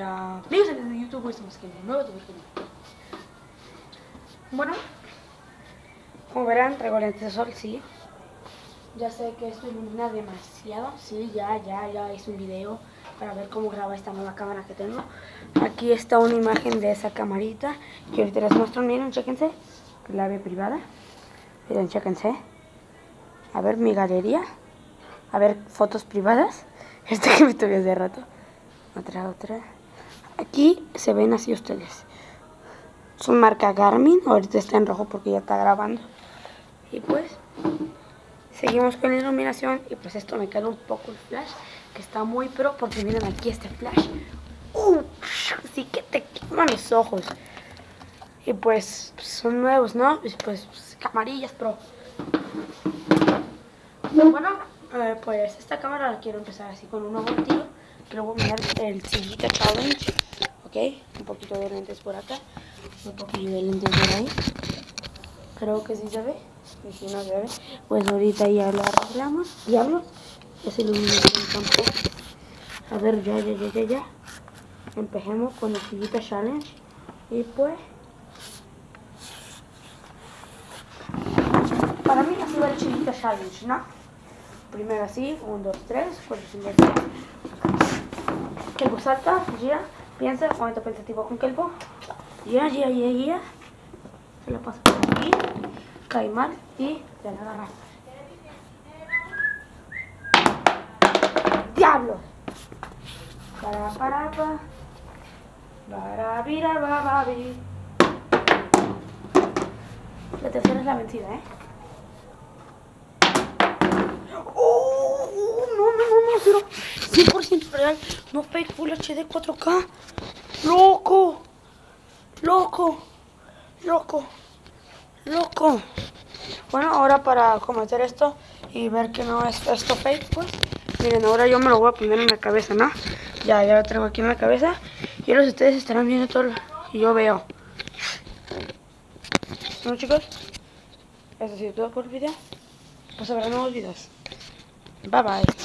Hola, amigos YouTube, estamos aquí en un nuevo. Bueno, como verán, traigo lentes de sol, sí. Ya sé que esto ilumina demasiado, sí, ya, ya, ya hice un video para ver cómo graba esta nueva cámara que tengo. Aquí está una imagen de esa camarita que ahorita les muestro, miren, chéquense, clave privada. Miren, chéquense. A ver mi galería, a ver fotos privadas. Este que me tuve hace rato. Otra, otra. Aquí se ven así ustedes. Son marca Garmin. Ahorita está en rojo porque ya está grabando. Y pues, seguimos con la iluminación. Y pues esto me queda un poco el flash. Que está muy pro porque miren aquí este flash. ¡Uh! Sí que te queman los ojos. Y pues, son nuevos, ¿no? Y pues, pues camarillas pro. Bueno, eh, pues esta cámara la quiero empezar así con un nuevo tiro Luego voy a mirar el Sillita Challenge. Ok, un poquito de lentes por acá. Un poquito de lentes por ahí. Creo que sí se ve. Y si no se ve, pues ahorita ya lo arreglamos. Iluminación tampoco. A ver, ya, ya, ya, ya, ya. Empecemos con el Sillita Challenge. Y pues... Para mí ha sido el Challenge, ¿no? Primero así, 1, 2, 3, 4, 5, 6. Kelbo salta, gira, piensa, momento pensativo con Kelbo. Gira, gira, gira, gira. Se la pasa por aquí, cae mal y ya la agarra. ¡Diablo! Para, para, para. Para, vira. La tercera es la vencida, ¿eh? ¡Oh! No, no, no, no, cero. 100% real, no fake Full HD 4K. ¡Loco! ¡Loco! ¡Loco! ¡Loco! Bueno, ahora para cometer esto y ver que no es esto fake, pues, miren, ahora yo me lo voy a poner en la cabeza, ¿no? Ya, ya lo tengo aquí en la cabeza. Y ahora ustedes estarán viendo todo lo que yo veo. Bueno, chicos, eso ha sido todo por el video. Pues habrá nuevos videos. Bye bye.